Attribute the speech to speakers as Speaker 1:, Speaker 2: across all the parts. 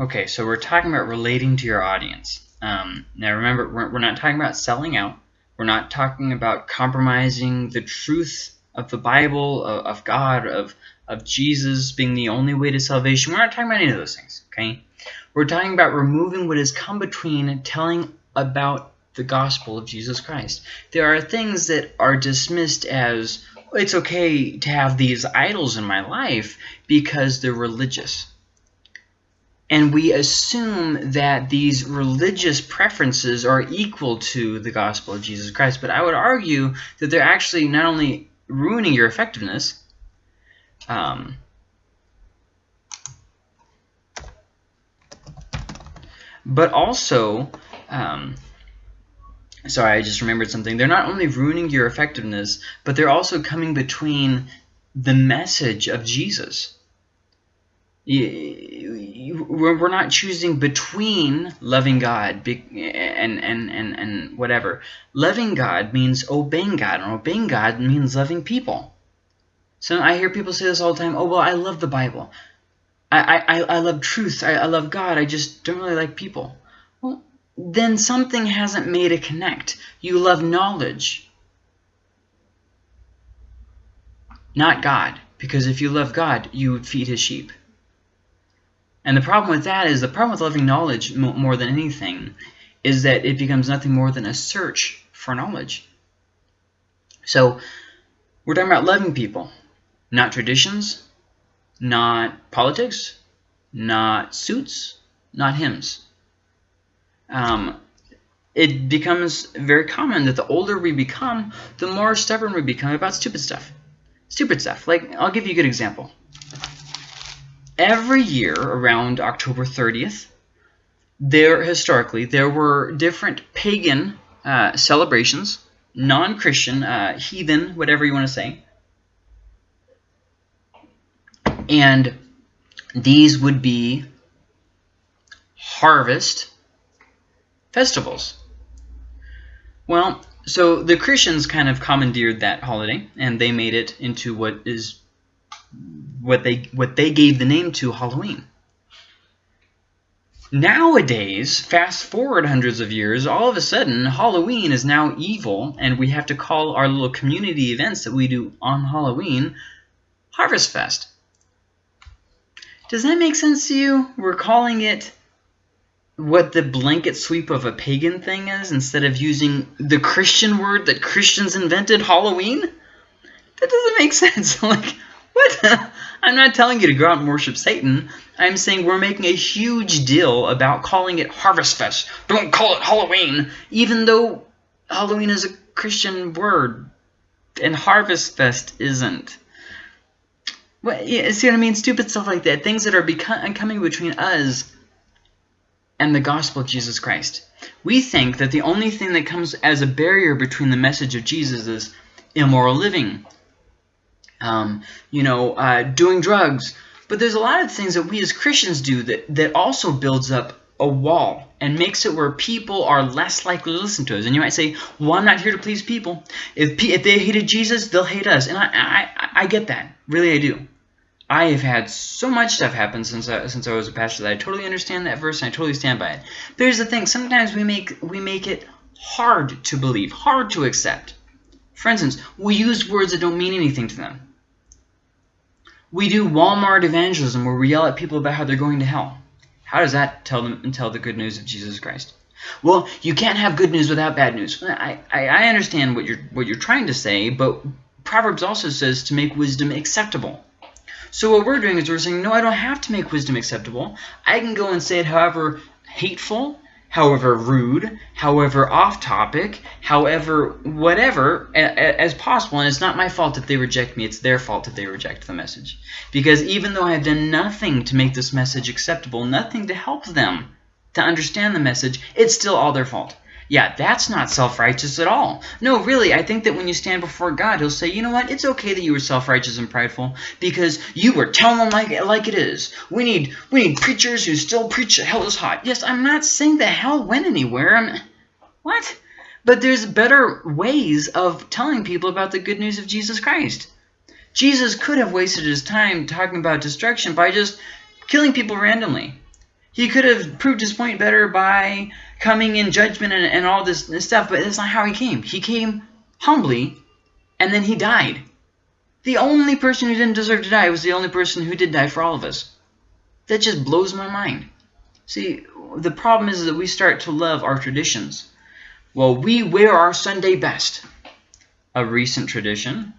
Speaker 1: Okay, so we're talking about relating to your audience. Um, now remember, we're, we're not talking about selling out. We're not talking about compromising the truth of the Bible, of, of God, of, of Jesus being the only way to salvation. We're not talking about any of those things, okay? We're talking about removing what has come between telling about the gospel of Jesus Christ. There are things that are dismissed as, it's okay to have these idols in my life because they're religious. And we assume that these religious preferences are equal to the gospel of Jesus Christ. But I would argue that they're actually not only ruining your effectiveness, um, but also, um, sorry, I just remembered something. They're not only ruining your effectiveness, but they're also coming between the message of Jesus we're not choosing between loving God and, and, and, and whatever. Loving God means obeying God, and obeying God means loving people. So I hear people say this all the time, oh, well, I love the Bible. I, I, I love truth. I, I love God. I just don't really like people. Well, then something hasn't made a connect. You love knowledge, not God. Because if you love God, you would feed his sheep. And the problem with that is the problem with loving knowledge more than anything is that it becomes nothing more than a search for knowledge. So we're talking about loving people, not traditions, not politics, not suits, not hymns. Um, it becomes very common that the older we become, the more stubborn we become about stupid stuff. Stupid stuff. Like, I'll give you a good example every year around October 30th, there historically there were different pagan uh, celebrations, non-Christian, uh, heathen, whatever you want to say, and these would be harvest festivals. Well, so the Christians kind of commandeered that holiday, and they made it into what is what they what they gave the name to Halloween. Nowadays, fast forward hundreds of years, all of a sudden Halloween is now evil and we have to call our little community events that we do on Halloween Harvest Fest. Does that make sense to you? We're calling it what the blanket sweep of a pagan thing is instead of using the Christian word that Christians invented, Halloween? That doesn't make sense. like, what? I'm not telling you to go out and worship Satan. I'm saying we're making a huge deal about calling it Harvest Fest. Don't call it Halloween, even though Halloween is a Christian word and Harvest Fest isn't. Yeah, see what I mean? Stupid stuff like that. Things that are becoming coming between us and the gospel of Jesus Christ. We think that the only thing that comes as a barrier between the message of Jesus is immoral living, um, you know, uh, doing drugs. But there's a lot of things that we as Christians do that, that also builds up a wall and makes it where people are less likely to listen to us. And you might say, well, I'm not here to please people. If, if they hated Jesus, they'll hate us. And I, I, I get that. Really, I do. I have had so much stuff happen since I, since I was a pastor that I totally understand that verse and I totally stand by it. But here's the thing. Sometimes we make, we make it hard to believe, hard to accept. For instance, we use words that don't mean anything to them. We do Walmart evangelism where we yell at people about how they're going to hell. How does that tell them and tell the good news of Jesus Christ? Well, you can't have good news without bad news. I, I, I understand what you're what you're trying to say, but Proverbs also says to make wisdom acceptable. So what we're doing is we're saying, no, I don't have to make wisdom acceptable. I can go and say it however hateful however rude, however off topic, however whatever as possible. And it's not my fault if they reject me. It's their fault if they reject the message. Because even though I've done nothing to make this message acceptable, nothing to help them to understand the message, it's still all their fault. Yeah, that's not self-righteous at all. No, really, I think that when you stand before God, he'll say, you know what, it's okay that you were self-righteous and prideful because you were telling them like, like it is. We need, we need preachers who still preach that hell is hot. Yes, I'm not saying that hell went anywhere. I'm, what? But there's better ways of telling people about the good news of Jesus Christ. Jesus could have wasted his time talking about destruction by just killing people randomly. He could have proved his point better by coming in judgment and, and all this, this stuff, but that's not how he came. He came humbly, and then he died. The only person who didn't deserve to die was the only person who did die for all of us. That just blows my mind. See, the problem is that we start to love our traditions. Well, we wear our Sunday best. A recent tradition,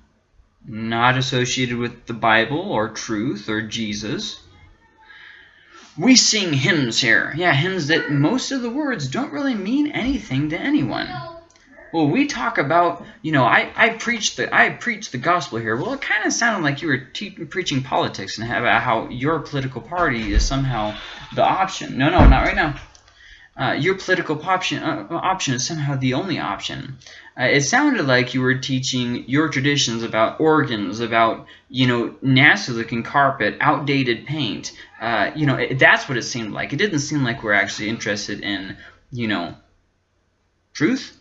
Speaker 1: not associated with the Bible or truth or Jesus. We sing hymns here. Yeah, hymns that most of the words don't really mean anything to anyone. Well, we talk about, you know, I, I preach the I preach the gospel here. Well, it kind of sounded like you were preaching politics and about how your political party is somehow the option. No, no, not right now. Uh, your political option uh, option is somehow the only option. Uh, it sounded like you were teaching your traditions about organs, about you know nasty looking carpet, outdated paint. Uh, you know it, that's what it seemed like. It didn't seem like we're actually interested in you know truth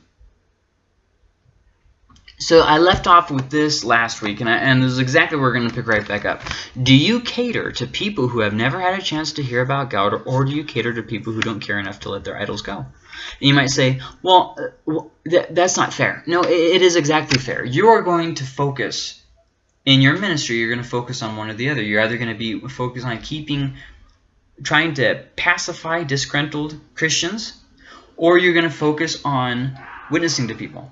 Speaker 1: so I left off with this last week, and, I, and this is exactly where we're going to pick right back up. Do you cater to people who have never had a chance to hear about God, or, or do you cater to people who don't care enough to let their idols go? And you might say, well, uh, th that's not fair. No, it, it is exactly fair. You are going to focus, in your ministry, you're going to focus on one or the other. You're either going to be focused on keeping, trying to pacify disgruntled Christians, or you're going to focus on witnessing to people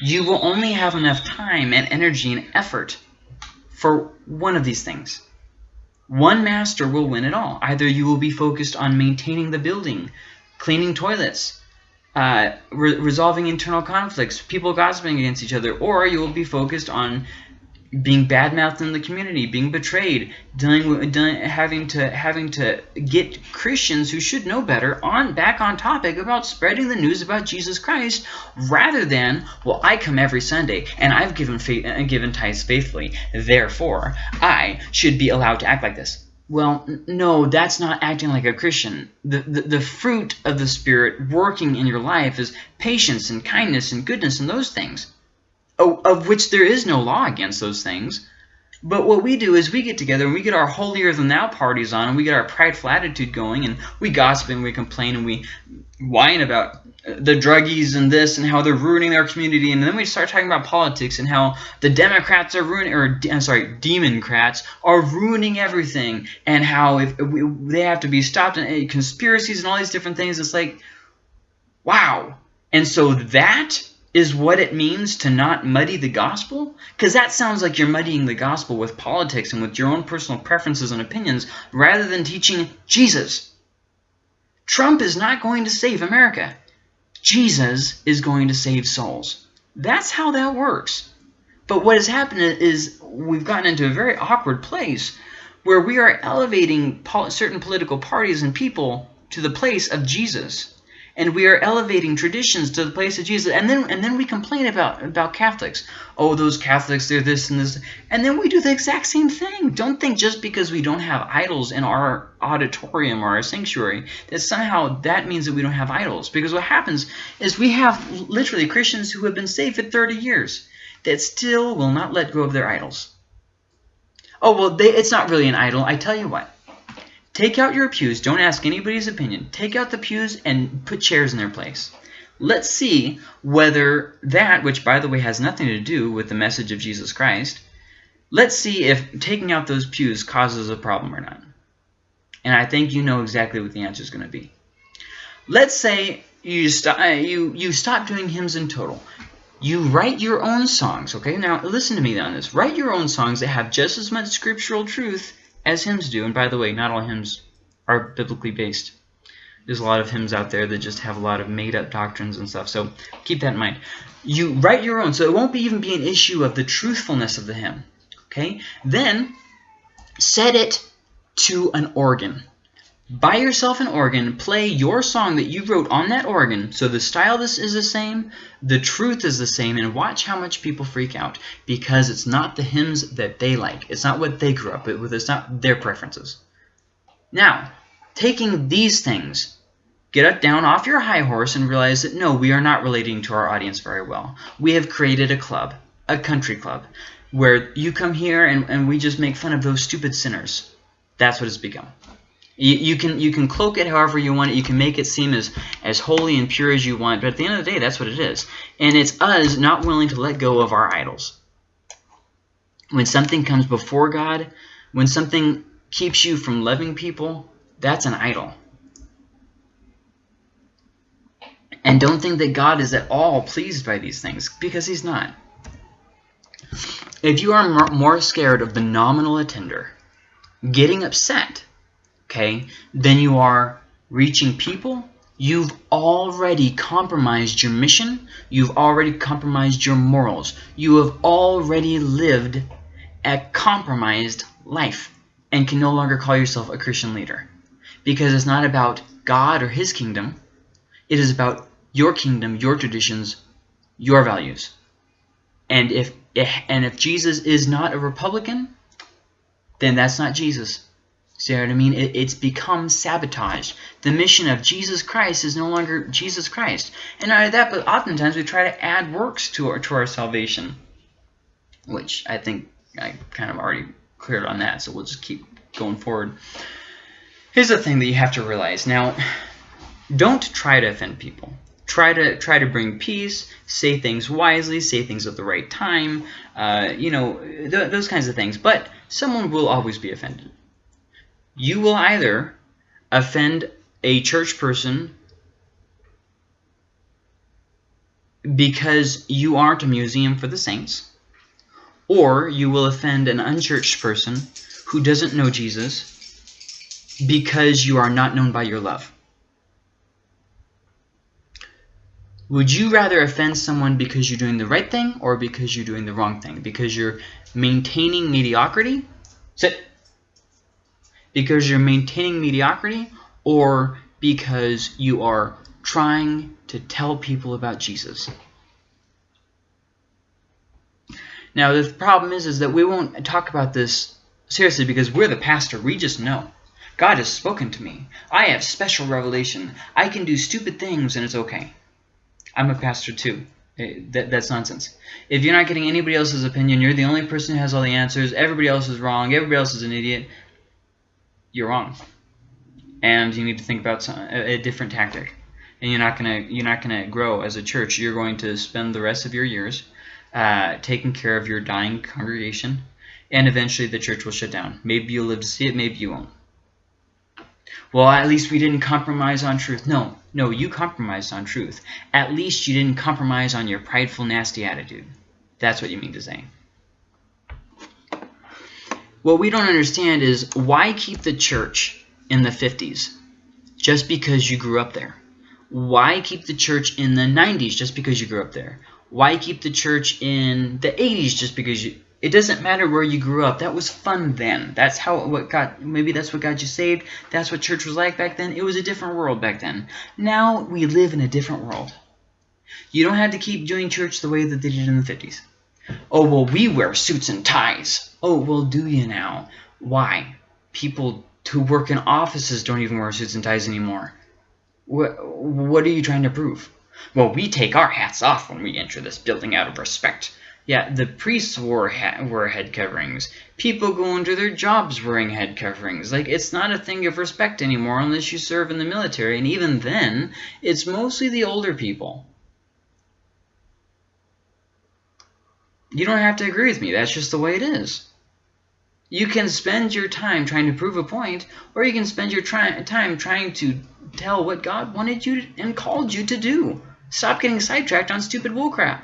Speaker 1: you will only have enough time and energy and effort for one of these things. One master will win it all. Either you will be focused on maintaining the building, cleaning toilets, uh, re resolving internal conflicts, people gossiping against each other, or you will be focused on being bad-mouthed in the community, being betrayed, dealing with dealing, having to having to get Christians who should know better on back on topic about spreading the news about Jesus Christ, rather than well, I come every Sunday and I've given faith, uh, given tithes faithfully, therefore I should be allowed to act like this. Well, no, that's not acting like a Christian. The, the, the fruit of the Spirit working in your life is patience and kindness and goodness and those things of which there is no law against those things. But what we do is we get together and we get our holier-than-thou parties on and we get our prideful attitude going and we gossip and we complain and we whine about the druggies and this and how they're ruining our community. And then we start talking about politics and how the Democrats are ruining or I'm sorry Democrats are ruining everything and how if we, they have to be stopped and conspiracies and all these different things. It's like wow. And so that is what it means to not muddy the gospel? Because that sounds like you're muddying the gospel with politics and with your own personal preferences and opinions rather than teaching Jesus. Trump is not going to save America. Jesus is going to save souls. That's how that works. But what has happened is we've gotten into a very awkward place where we are elevating certain political parties and people to the place of Jesus and we are elevating traditions to the place of Jesus. And then and then we complain about about Catholics. Oh, those Catholics, they're this and this. And then we do the exact same thing. Don't think just because we don't have idols in our auditorium or our sanctuary that somehow that means that we don't have idols. Because what happens is we have literally Christians who have been saved for 30 years that still will not let go of their idols. Oh, well, they, it's not really an idol. I tell you what. Take out your pews. Don't ask anybody's opinion. Take out the pews and put chairs in their place. Let's see whether that, which by the way has nothing to do with the message of Jesus Christ, let's see if taking out those pews causes a problem or not. And I think you know exactly what the answer is going to be. Let's say you stop, uh, you, you stop doing hymns in total. You write your own songs, okay? Now, listen to me on this. Write your own songs that have just as much scriptural truth as hymns do. And by the way, not all hymns are biblically based. There's a lot of hymns out there that just have a lot of made-up doctrines and stuff. So keep that in mind. You write your own, so it won't be even be an issue of the truthfulness of the hymn. Okay? Then set it to an organ. Buy yourself an organ, play your song that you wrote on that organ, so the style this is the same, the truth is the same, and watch how much people freak out, because it's not the hymns that they like. It's not what they grew up with. It's not their preferences. Now, taking these things, get up down off your high horse and realize that no, we are not relating to our audience very well. We have created a club, a country club, where you come here and, and we just make fun of those stupid sinners. That's what it's become. You, you can you can cloak it however you want it. You can make it seem as as holy and pure as you want. But at the end of the day, that's what it is. And it's us not willing to let go of our idols. When something comes before God, when something keeps you from loving people, that's an idol. And don't think that God is at all pleased by these things, because he's not. If you are more scared of the nominal attender getting upset, okay, than you are reaching people, you've already compromised your mission. You've already compromised your morals. You have already lived a compromised life and can no longer call yourself a Christian leader. Because it's not about God or his kingdom. It is about your kingdom, your traditions, your values. And if eh, and if Jesus is not a Republican, then that's not Jesus. See what I mean? It, it's become sabotaged. The mission of Jesus Christ is no longer Jesus Christ. And not only that, but oftentimes we try to add works to our, to our salvation, which I think I kind of already cleared on that, so we'll just keep going forward. Here's the thing that you have to realize. Now, don't try to offend people. Try to try to bring peace, say things wisely, say things at the right time, uh, you know, th those kinds of things. But someone will always be offended. You will either offend a church person because you aren't a museum for the saints, or you will offend an unchurched person who doesn't know Jesus because you are not known by your love. Would you rather offend someone because you're doing the right thing or because you're doing the wrong thing? Because you're maintaining mediocrity? Sit. Because you're maintaining mediocrity or because you are trying to tell people about Jesus? Now, the problem is, is that we won't talk about this seriously because we're the pastor. We just know. God has spoken to me. I have special revelation. I can do stupid things and it's okay. I'm a pastor too. Eh, that, that's nonsense. If you're not getting anybody else's opinion, you're the only person who has all the answers, everybody else is wrong, everybody else is an idiot, you're wrong. And you need to think about some, a, a different tactic. And you're not gonna you're not gonna grow as a church. You're going to spend the rest of your years uh, taking care of your dying congregation, and eventually the church will shut down. Maybe you'll live to see it, maybe you won't. Well, at least we didn't compromise on truth. No, no, you compromised on truth. At least you didn't compromise on your prideful, nasty attitude. That's what you mean to say. What we don't understand is why keep the church in the 50s just because you grew up there? Why keep the church in the 90s just because you grew up there? Why keep the church in the 80s just because you it doesn't matter where you grew up. That was fun then. That's how what got maybe that's what got you saved. That's what church was like back then. It was a different world back then. Now we live in a different world. You don't have to keep doing church the way that they did in the 50s. Oh, well, we wear suits and ties. Oh, well, do you now? Why? People who work in offices don't even wear suits and ties anymore. What, what are you trying to prove? Well, we take our hats off when we enter this building out of respect. Yeah, the priests wore, wore head coverings. People go into their jobs wearing head coverings. Like, it's not a thing of respect anymore unless you serve in the military. And even then, it's mostly the older people. You don't have to agree with me. That's just the way it is. You can spend your time trying to prove a point, or you can spend your try time trying to tell what God wanted you to, and called you to do. Stop getting sidetracked on stupid bullcrap.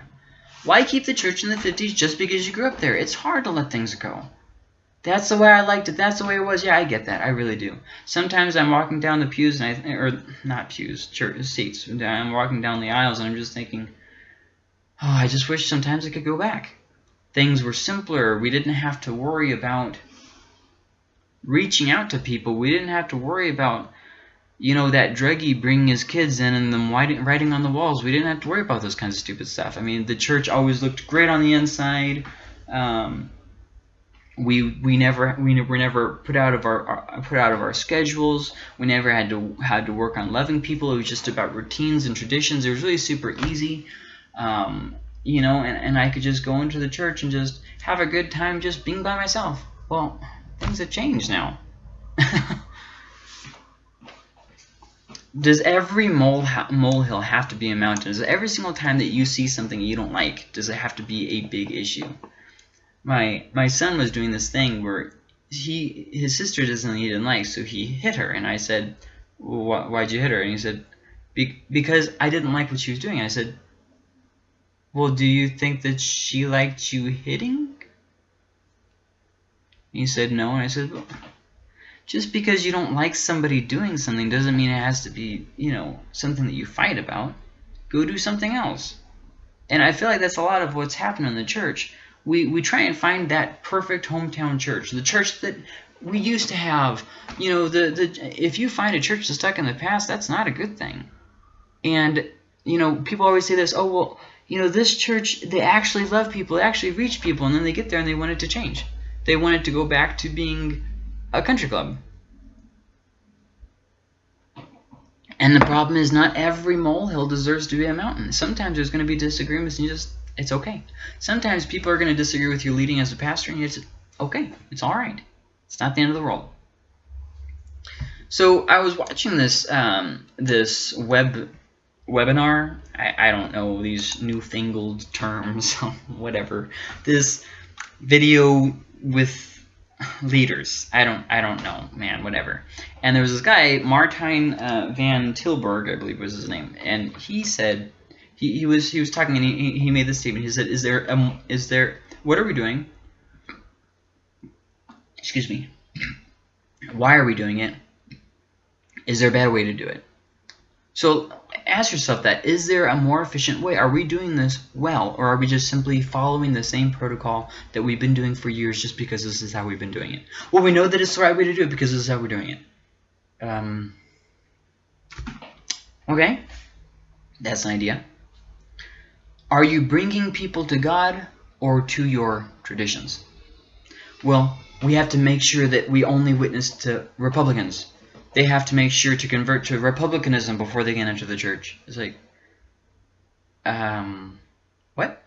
Speaker 1: Why keep the church in the 50s just because you grew up there? It's hard to let things go. That's the way I liked it. That's the way it was. Yeah, I get that. I really do. Sometimes I'm walking down the pews, and I, or not pews, church seats. I'm walking down the aisles, and I'm just thinking, oh, I just wish sometimes I could go back. Things were simpler. We didn't have to worry about reaching out to people. We didn't have to worry about you know, that druggie bringing his kids in and them writing on the walls. We didn't have to worry about those kinds of stupid stuff. I mean, the church always looked great on the inside. Um, we we never we were never put out of our, our, put out of our schedules. We never had to had to work on loving people. It was just about routines and traditions. It was really super easy, um, you know. And and I could just go into the church and just have a good time just being by myself. Well, things have changed now. does every mole ha molehill have to be a mountain? Does every single time that you see something you don't like, does it have to be a big issue? My my son was doing this thing where he his sister does something he didn't like, so he hit her, and I said, well, "Why'd you hit her?" And he said, Be "Because I didn't like what she was doing." I said, "Well, do you think that she liked you hitting?" He said, "No," and I said, well, just because you don't like somebody doing something doesn't mean it has to be, you know, something that you fight about. Go do something else. And I feel like that's a lot of what's happened in the church. We, we try and find that perfect hometown church, the church that we used to have. You know, the, the if you find a church that's stuck in the past, that's not a good thing. And, you know, people always say this, oh, well, you know, this church, they actually love people, they actually reach people, and then they get there and they want it to change. They want it to go back to being a country club. And the problem is not every molehill deserves to be a mountain. Sometimes there's going to be disagreements and you just, it's okay. Sometimes people are going to disagree with your leading as a pastor and it's okay. It's all right. It's not the end of the world. So I was watching this um, this web webinar. I, I don't know these newfangled terms, whatever. This video with leaders. I don't I don't know, man, whatever. And there was this guy, Martijn uh, van Tilburg, I believe was his name, and he said he, he was he was talking and he, he made this statement. He said, "Is there um is there what are we doing? Excuse me. Why are we doing it? Is there a bad way to do it?" So ask yourself that. Is there a more efficient way? Are we doing this well? Or are we just simply following the same protocol that we've been doing for years just because this is how we've been doing it? Well, we know that it's the right way to do it because this is how we're doing it. Um, okay, that's an idea. Are you bringing people to God or to your traditions? Well, we have to make sure that we only witness to Republicans they have to make sure to convert to republicanism before they can enter the church. It's like, um, what?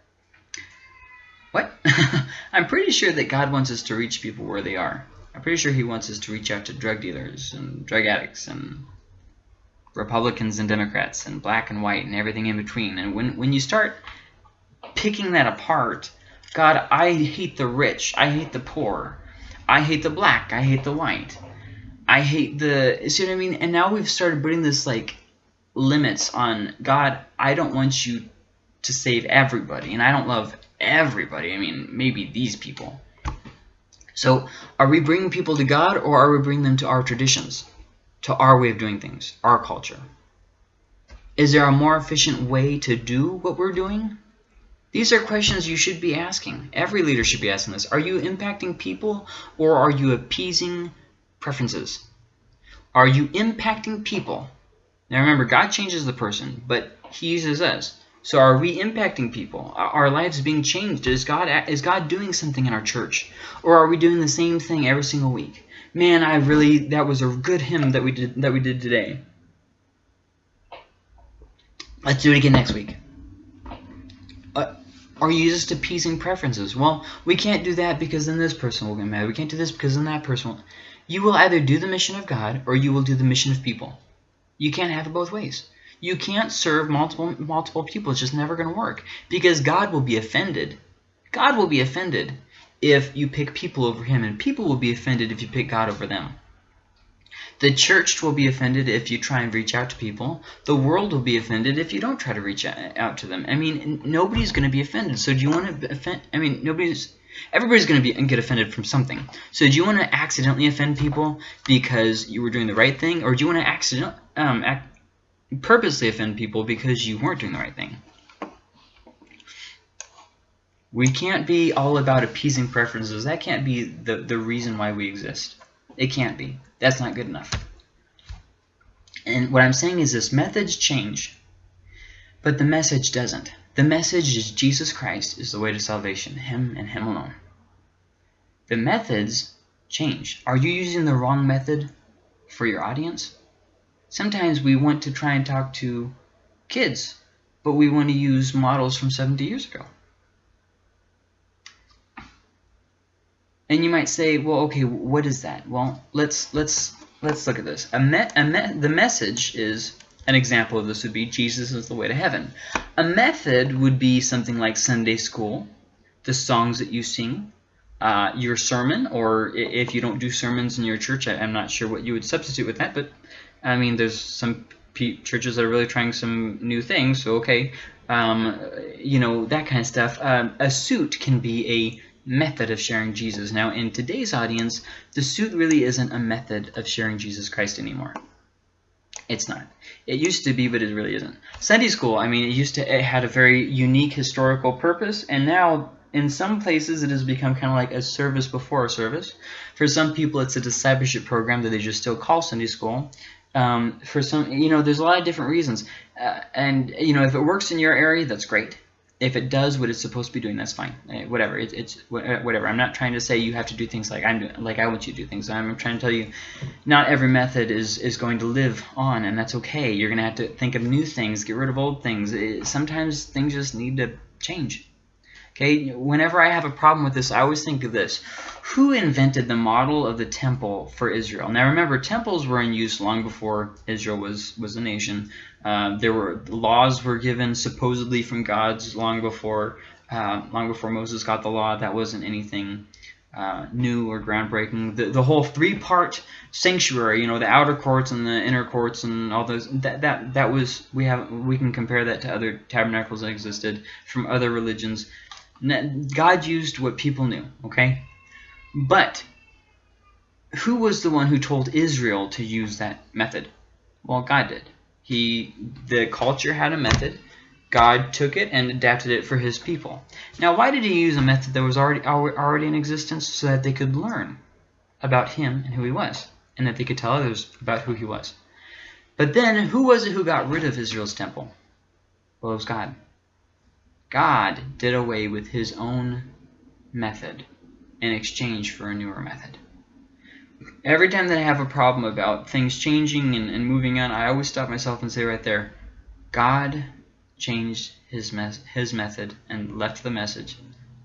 Speaker 1: What? I'm pretty sure that God wants us to reach people where they are. I'm pretty sure he wants us to reach out to drug dealers and drug addicts and Republicans and Democrats and black and white and everything in between. And when, when you start picking that apart, God, I hate the rich. I hate the poor. I hate the black. I hate the white. I hate the see what I mean? And now we've started putting this like limits on God, I don't want you to save everybody and I don't love everybody. I mean, maybe these people. So, are we bringing people to God or are we bringing them to our traditions, to our way of doing things, our culture? Is there a more efficient way to do what we're doing? These are questions you should be asking. Every leader should be asking this. Are you impacting people or are you appeasing preferences. Are you impacting people? Now remember, God changes the person, but he uses us. So are we impacting people? Are our lives being changed? Is God is God doing something in our church? Or are we doing the same thing every single week? Man, I really that was a good hymn that we did that we did today. Let's do it again next week. Uh, are you just appeasing preferences? Well, we can't do that because then this person will get mad. We can't do this because then that person will. You will either do the mission of God or you will do the mission of people. You can't have it both ways. You can't serve multiple multiple people. It's just never going to work because God will be offended. God will be offended if you pick people over him and people will be offended if you pick God over them. The church will be offended if you try and reach out to people. The world will be offended if you don't try to reach out to them. I mean, nobody's going to be offended. So do you want to offend? I mean, nobody's Everybody's going to be get offended from something. So do you want to accidentally offend people because you were doing the right thing? Or do you want to accident, um, purposely offend people because you weren't doing the right thing? We can't be all about appeasing preferences. That can't be the, the reason why we exist. It can't be. That's not good enough. And what I'm saying is this, methods change, but the message doesn't. The message is Jesus Christ is the way to salvation, Him and Him alone. The methods change. Are you using the wrong method for your audience? Sometimes we want to try and talk to kids, but we want to use models from 70 years ago. And you might say, well, okay, what is that? Well, let's let's let's look at this. A me a me the message is an example of this would be Jesus is the way to heaven. A method would be something like Sunday school, the songs that you sing, uh, your sermon, or if you don't do sermons in your church, I, am not sure what you would substitute with that, but I mean, there's some churches that are really trying some new things, so okay, um, you know, that kind of stuff. Um, a suit can be a method of sharing Jesus. Now, in today's audience, the suit really isn't a method of sharing Jesus Christ anymore. It's not. It used to be, but it really isn't. Sunday school, I mean, it used to, it had a very unique historical purpose, and now in some places it has become kind of like a service before a service. For some people, it's a discipleship program that they just still call Sunday school. Um, for some, you know, there's a lot of different reasons. Uh, and, you know, if it works in your area, that's great. If it does what it's supposed to be doing, that's fine. Uh, whatever. It, it's uh, whatever. I'm not trying to say you have to do things like I'm doing, like I want you to do things. I'm trying to tell you, not every method is is going to live on, and that's okay. You're gonna have to think of new things, get rid of old things. It, sometimes things just need to change. Okay, whenever I have a problem with this, I always think of this. Who invented the model of the temple for Israel? Now remember, temples were in use long before Israel was, was a nation. Uh, there were laws were given supposedly from gods long before uh, long before Moses got the law. That wasn't anything uh, new or groundbreaking. The, the whole three-part sanctuary, you know, the outer courts and the inner courts and all those, that, that, that was, we have, we can compare that to other tabernacles that existed from other religions. God used what people knew, okay? But who was the one who told Israel to use that method? Well, God did. He, the culture had a method. God took it and adapted it for his people. Now, why did he use a method that was already already in existence so that they could learn about him and who he was, and that they could tell others about who he was? But then, who was it who got rid of Israel's temple? Well, it was God. God did away with his own method in exchange for a newer method. Every time that I have a problem about things changing and, and moving on, I always stop myself and say right there, God changed his, me his method and left the message.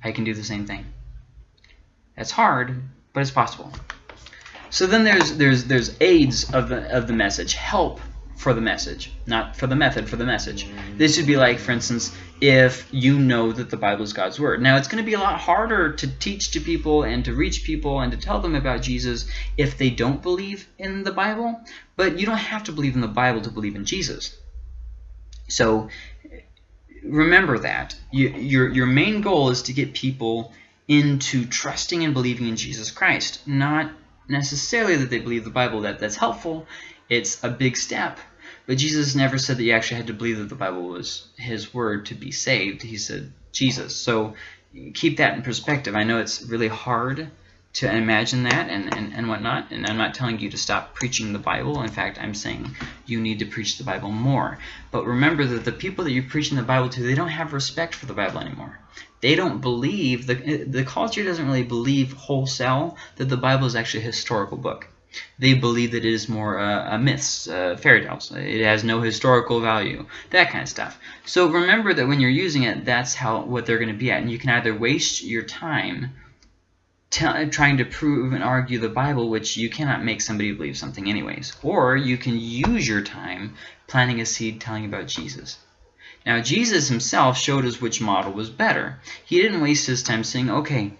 Speaker 1: I can do the same thing. That's hard, but it's possible. So then there's there's there's aids of the of the message, help for the message, not for the method, for the message. This would be like, for instance, if you know that the Bible is God's Word. Now, it's going to be a lot harder to teach to people and to reach people and to tell them about Jesus if they don't believe in the Bible, but you don't have to believe in the Bible to believe in Jesus. So remember that. You, your, your main goal is to get people into trusting and believing in Jesus Christ, not necessarily that they believe the Bible. That That's helpful. It's a big step, but Jesus never said that you actually had to believe that the Bible was his word to be saved. He said Jesus. So keep that in perspective. I know it's really hard to imagine that and, and, and whatnot. And I'm not telling you to stop preaching the Bible. In fact, I'm saying you need to preach the Bible more. But remember that the people that you're preaching the Bible to, they don't have respect for the Bible anymore. They don't believe, the, the culture doesn't really believe wholesale that the Bible is actually a historical book they believe that it is more uh, a myths, uh, fairy tales. It has no historical value, that kind of stuff. So remember that when you're using it, that's how what they're going to be at. And you can either waste your time trying to prove and argue the Bible, which you cannot make somebody believe something anyways. Or you can use your time planting a seed telling about Jesus. Now, Jesus himself showed us which model was better. He didn't waste his time saying, okay,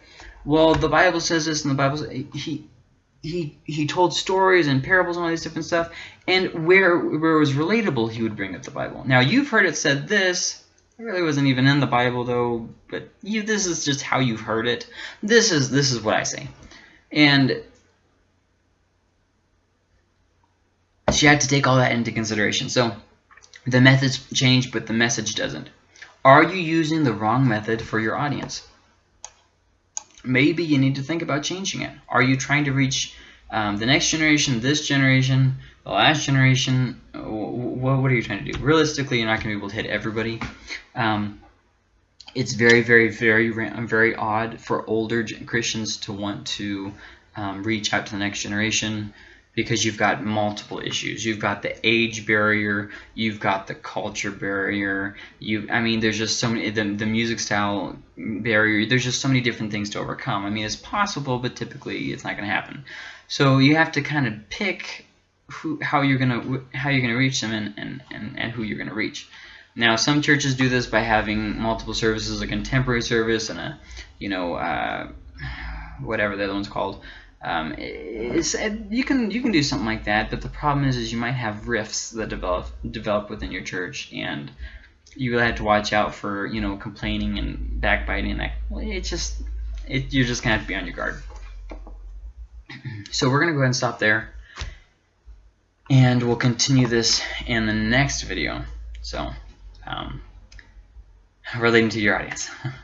Speaker 1: well, the Bible says this and the Bible says... He, he he told stories and parables and all these different stuff. And where where it was relatable, he would bring up the Bible. Now you've heard it said this. It really wasn't even in the Bible though, but you this is just how you've heard it. This is this is what I say. And she had to take all that into consideration. So the methods change, but the message doesn't. Are you using the wrong method for your audience? Maybe you need to think about changing it. Are you trying to reach um, the next generation, this generation, the last generation? What, what are you trying to do? Realistically, you're not going to be able to hit everybody. Um, it's very, very, very, very odd for older Christians to want to um, reach out to the next generation. Because you've got multiple issues. You've got the age barrier, you've got the culture barrier. You, I mean, there's just so many the the music style barrier. There's just so many different things to overcome. I mean, it's possible, but typically it's not going to happen. So you have to kind of pick who, how you're gonna how you're gonna reach them and, and, and, and who you're gonna reach. Now, some churches do this by having multiple services, a contemporary service and a, you know, uh, whatever the other one's called. Um, it's, you can you can do something like that, but the problem is is you might have rifts that develop develop within your church, and you really have to watch out for you know complaining and backbiting. That it's just it, you're just gonna have to be on your guard. So we're gonna go ahead and stop there, and we'll continue this in the next video. So um, relating to your audience.